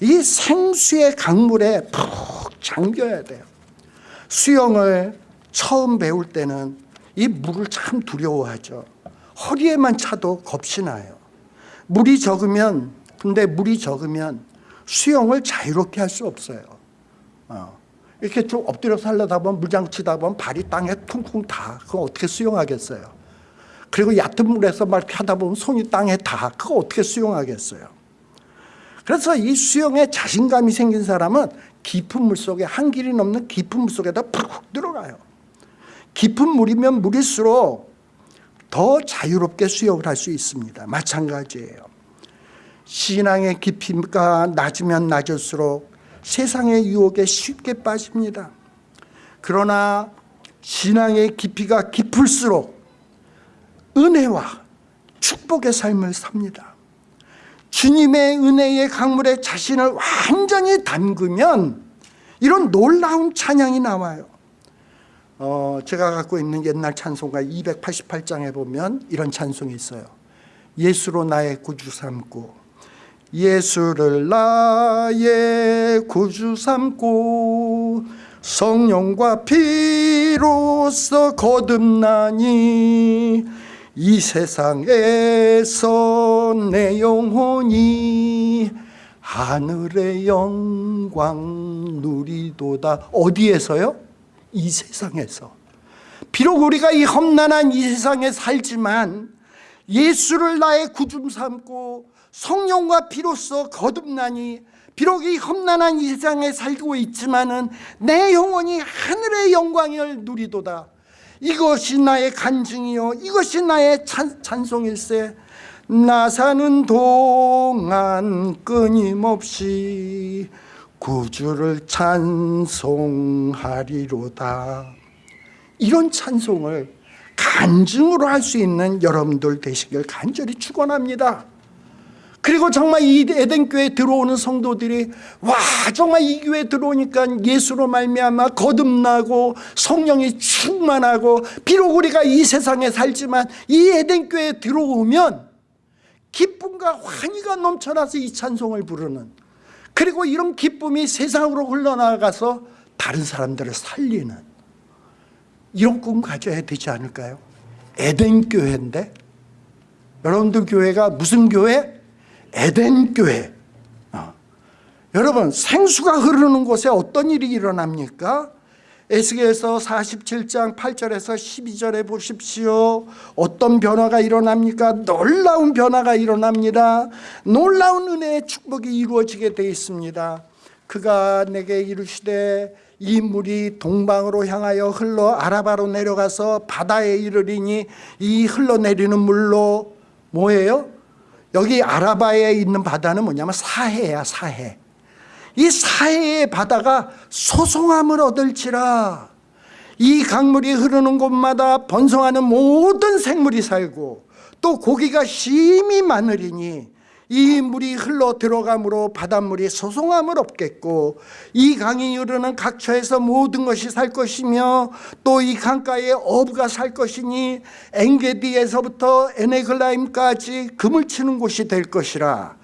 이 생수의 강물에 푹 잠겨야 돼요. 수영을 처음 배울 때는 이 물을 참 두려워하죠. 허리에만 차도 겁이 나요. 물이 적으면 근데 물이 적으면 수영을 자유롭게 할 수 없어요. 어. 이렇게 좀 엎드려서 하려다 보면 물장 치다 보면 발이 땅에 퉁퉁 닿아. 그거 어떻게 수영하겠어요? 그리고 얕은 물에서 막 이렇게 하다 보면 손이 땅에 닿아. 그거 어떻게 수영하겠어요? 그래서 이 수영에 자신감이 생긴 사람은 깊은 물 속에 한 길이 넘는 깊은 물 속에다 푹 들어가요. 깊은 물이면 물일수록 더 자유롭게 수영을 할 수 있습니다. 마찬가지예요. 신앙의 깊이가 낮으면 낮을수록 세상의 유혹에 쉽게 빠집니다. 그러나 신앙의 깊이가 깊을수록 은혜와 축복의 삶을 삽니다. 주님의 은혜의 강물에 자신을 완전히 담그면 이런 놀라운 찬양이 나와요. 어, 제가 갖고 있는 옛날 찬송가 288장에 보면 이런 찬송이 있어요. 예수로 나의 구주 삼고 예수를 나의 구주 삼고 성령과 피로써 거듭나니 이 세상에서 내 영혼이 하늘의 영광 누리도다 어디에서요? 이 세상에서. 비록 우리가 이 험난한 이 세상에 살지만 예수를 나의 구주 삼고 성령과 피로써 거듭나니 비록 이 험난한 이 세상에 살고 있지만은 내 영혼이 하늘의 영광을 누리도다. 이것이 나의 간증이요. 이것이 나의 찬, 찬송일세. 나 사는 동안 끊임없이 구주를 찬송하리로다. 이런 찬송을 간증으로 할 수 있는 여러분들 되시길 간절히 축원합니다. 그리고 정말 이 에덴교회 들어오는 성도들이 와 정말 이 교회 들어오니까 예수로 말미암아 거듭나고 성령이 충만하고 비록 우리가 이 세상에 살지만 이 에덴교회 들어오면 기쁨과 환희가 넘쳐나서 이 찬송을 부르는 그리고 이런 기쁨이 세상으로 흘러나가서 다른 사람들을 살리는 이런 꿈 가져야 되지 않을까요? 에덴 교회인데 여러분들 교회가 무슨 교회? 에덴 교회. 어. 여러분 생수가 흐르는 곳에 어떤 일이 일어납니까? 에스겔서 47장 8절에서 12절에 보십시오. 어떤 변화가 일어납니까? 놀라운 변화가 일어납니다. 놀라운 은혜의 축복이 이루어지게 되어 있습니다. 그가 내게 이르시되 이 물이 동방으로 향하여 흘러 아라바로 내려가서 바다에 이르리니 이 흘러내리는 물로 뭐예요? 여기 아라바에 있는 바다는 뭐냐면 사해야 사해 이 사해의 바다가 소송함을 얻을지라. 이 강물이 흐르는 곳마다 번성하는 모든 생물이 살고 또 고기가 심히 많으리니 이 물이 흘러 들어감으로 바닷물이 소송함을 없겠고 이 강이 흐르는 각처에서 모든 것이 살 것이며 또 이 강가에 어부가 살 것이니 엥게디에서부터 에네글라임까지 금을 치는 곳이 될 것이라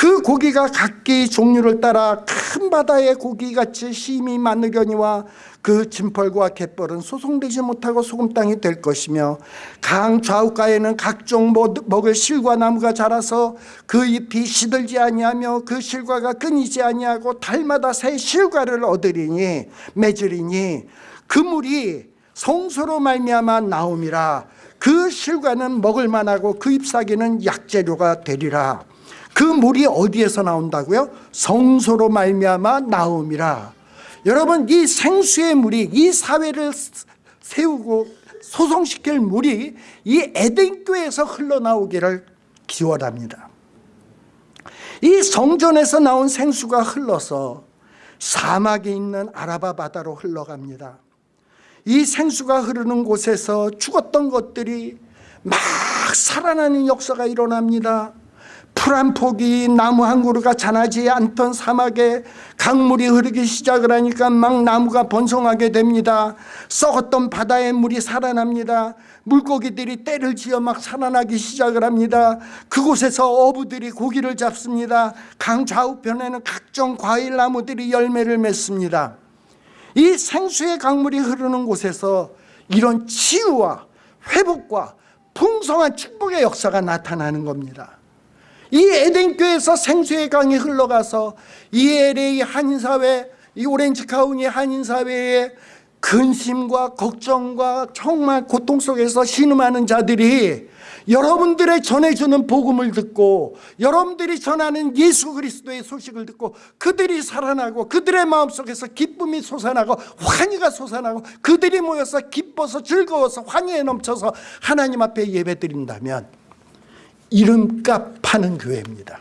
그 고기가 각기 종류를 따라 큰 바다의 고기같이 심히 많으려니와 그 짐벌과 갯벌은 소송되지 못하고 소금 땅이 될 것이며 강 좌우가에는 각종 먹을 실과 나무가 자라서 그 잎이 시들지 아니하며 그 실과가 끊이지 아니하고 달마다 새 실과를 얻으리니 맺으리니 그 물이 성소로 말미암아 나옴이라. 그 실과는 먹을 만하고 그 잎사귀는 약재료가 되리라 그 물이 어디에서 나온다고요? 성소로 말미암아 나옴이라. 여러분 이 생수의 물이 이 사회를 세우고 소송시킬 물이 이 에덴교에서 흘러나오기를 기원합니다. 이 성전에서 나온 생수가 흘러서 사막에 있는 아라바 바다로 흘러갑니다. 이 생수가 흐르는 곳에서 죽었던 것들이 막 살아나는 역사가 일어납니다 풀 한 폭이 나무 한 그루가 자라지 않던 사막에 강물이 흐르기 시작을 하니까 막 나무가 번성하게 됩니다. 썩었던 바다의 물이 살아납니다. 물고기들이 때를 지어 막 살아나기 시작을 합니다. 그곳에서 어부들이 고기를 잡습니다. 강 좌우편에는 각종 과일 나무들이 열매를 맺습니다. 이 생수의 강물이 흐르는 곳에서 이런 치유와 회복과 풍성한 축복의 역사가 나타나는 겁니다. 이 에덴교에서 생수의 강이 흘러가서 이 LA 한인사회, 이 오렌지 카운티 한인사회의 근심과 걱정과 정말 고통 속에서 신음하는 자들이 여러분들의 전해주는 복음을 듣고 여러분들이 전하는 예수 그리스도의 소식을 듣고 그들이 살아나고 그들의 마음속에서 기쁨이 솟아나고 환희가 솟아나고 그들이 모여서 기뻐서 즐거워서 환희에 넘쳐서 하나님 앞에 예배드린다면 이름값 파는 교회입니다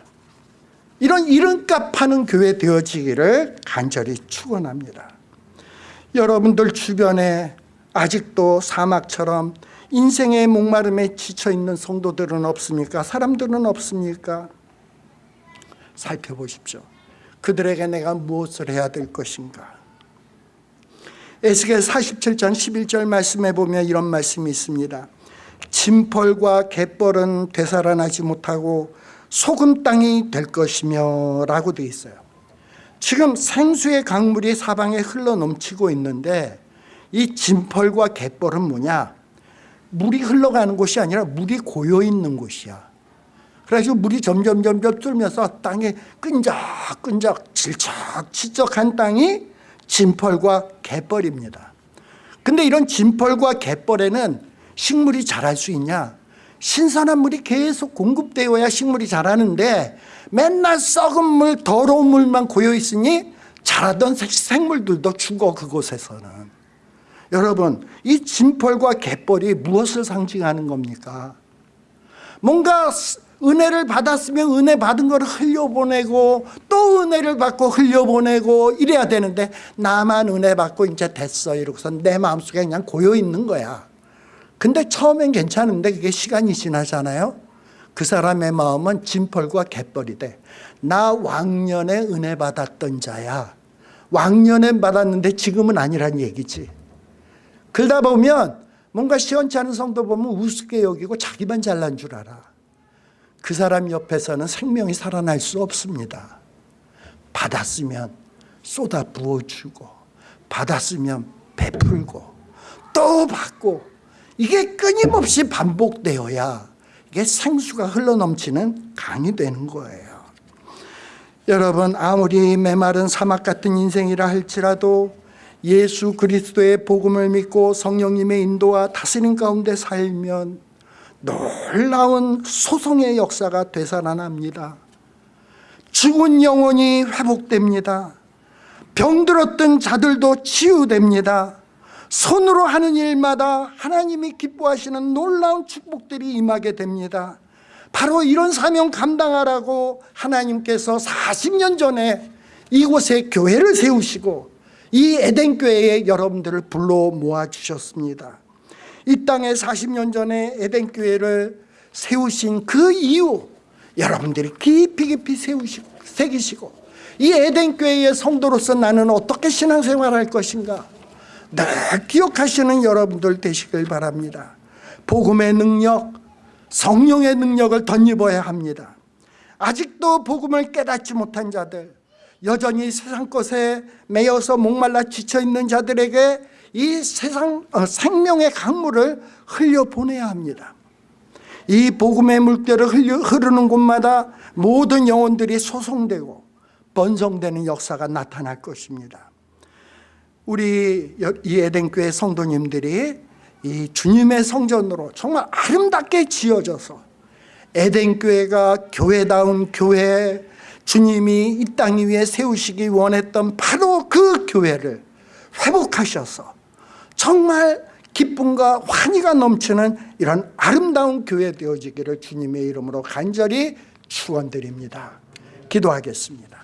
이런 이름값 파는 교회 되어지기를 간절히 축원합니다 여러분들 주변에 아직도 사막처럼 인생의 목마름에 지쳐있는 성도들은 없습니까? 사람들은 없습니까? 살펴보십시오. 그들에게 내가 무엇을 해야 될 것인가? 에스겔 47장 11절 말씀에 보면 이런 말씀이 있습니다. 진펄과 갯벌은 되살아나지 못하고 소금 땅이 될 것이며 라고 되어 있어요. 지금 생수의 강물이 사방에 흘러 넘치고 있는데 이 진펄과 갯벌은 뭐냐? 물이 흘러가는 곳이 아니라 물이 고여 있는 곳이야. 그래서 물이 점점 점점 뚫면서 땅에 끈적끈적 질척지척한 땅이 진펄과 갯벌입니다. 근데 이런 진펄과 갯벌에는 식물이 자랄 수 있냐? 신선한 물이 계속 공급되어야 식물이 자라는데 맨날 썩은 물, 더러운 물만 고여 있으니 자라던 생물들도 죽어 그곳에서는. 여러분 이 진펄과 갯벌이 무엇을 상징하는 겁니까? 뭔가 은혜를 받았으면 은혜 받은 걸 흘려보내고 또 은혜를 받고 흘려보내고 이래야 되는데 나만 은혜 받고 이제 됐어 이러고서 내 마음속에 그냥 고여있는 거야 근데 처음엔 괜찮은데 그게 시간이 지나잖아요 그 사람의 마음은 진펄과 갯벌이 돼 나 왕년에 은혜 받았던 자야 왕년에 받았는데 지금은 아니란 얘기지 그러다 보면 뭔가 시원치 않은 성도 보면 우습게 여기고 자기만 잘난 줄 알아. 그 사람 옆에서는 생명이 살아날 수 없습니다. 받았으면 쏟아 부어주고 받았으면 베풀고 또 받고 이게 끊임없이 반복되어야 이게 생수가 흘러넘치는 강이 되는 거예요. 여러분 아무리 메마른 사막 같은 인생이라 할지라도 예수 그리스도의 복음을 믿고 성령님의 인도와 다스림 가운데 살면 놀라운 소송의 역사가 되살아납니다. 죽은 영혼이 회복됩니다. 병들었던 자들도 치유됩니다. 손으로 하는 일마다 하나님이 기뻐하시는 놀라운 축복들이 임하게 됩니다. 바로 이런 사명 감당하라고 하나님께서 40년 전에 이곳에 교회를 세우시고 이 에덴교회에 여러분들을 불러 모아주셨습니다. 이 땅에 40년 전에 에덴교회를 세우신 그 이유 여러분들이 깊이 깊이 세우시고 새기시고 이 에덴교회의 성도로서 나는 어떻게 신앙생활할 것인가 늘 기억하시는 여러분들 되시길 바랍니다. 복음의 능력, 성령의 능력을 덧입어야 합니다. 아직도 복음을 깨닫지 못한 자들 여전히 세상 것에 매여서 목말라 지쳐있는 자들에게 이 세상 어, 생명의 강물을 흘려보내야 합니다 이 복음의 물결을 흘려, 흐르는 곳마다 모든 영혼들이 소송되고 번성되는 역사가 나타날 것입니다 우리 이 에덴교회 성도님들이 이 주님의 성전으로 정말 아름답게 지어져서 에덴교회가 교회다운 교회 주님이 이 땅 위에 세우시기 원했던 바로 그 교회를 회복하셔서 정말 기쁨과 환희가 넘치는 이런 아름다운 교회 되어지기를 주님의 이름으로 간절히 축원드립니다. 기도하겠습니다.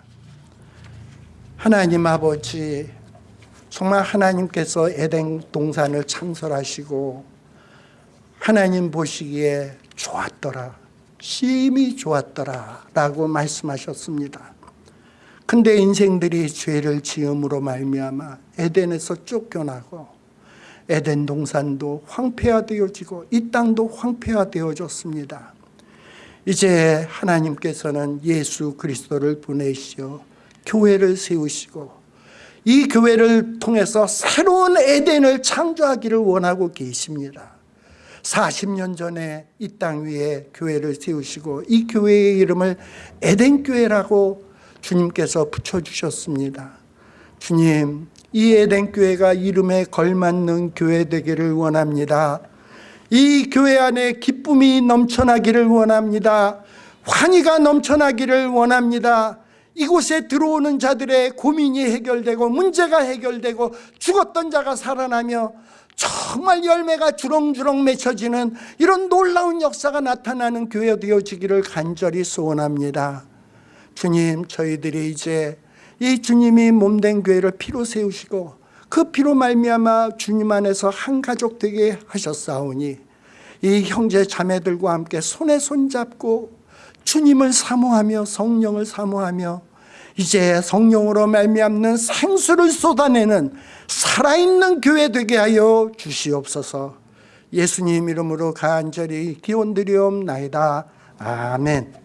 하나님 아버지 정말 하나님께서 에덴 동산을 창설하시고 하나님 보시기에 좋았더라 심히 좋았더라 라고 말씀하셨습니다. 근데 인생들이 죄를 지음으로 말미암아 에덴에서 쫓겨나고 에덴 동산도 황폐화되어지고 이 땅도 황폐화되어졌습니다. 이제 하나님께서는 예수 그리스도를 보내시어 교회를 세우시고 이 교회를 통해서 새로운 에덴을 창조하기를 원하고 계십니다. 40년 전에 이 땅 위에 교회를 세우시고 이 교회의 이름을 에덴교회라고 주님께서 붙여주셨습니다. 주님 이 에덴교회가 이름에 걸맞는 교회 되기를 원합니다. 이 교회 안에 기쁨이 넘쳐나기를 원합니다. 환희가 넘쳐나기를 원합니다 이곳에 들어오는 자들의 고민이 해결되고 문제가 해결되고 죽었던 자가 살아나며 정말 열매가 주렁주렁 맺혀지는 이런 놀라운 역사가 나타나는 교회 되어지기를 간절히 소원합니다. 주님 저희들이 이제 이 주님이 몸된 교회를 피로 세우시고 그 피로 말미암아 주님 안에서 한 가족 되게 하셨사오니 이 형제 자매들과 함께 손에 손잡고 주님을 사모하며 성령을 사모하며 이제 성령으로 말미암는 생수를 쏟아내는 살아있는 교회 되게 하여 주시옵소서. 예수님 이름으로 간절히 기원드리옵나이다. 아멘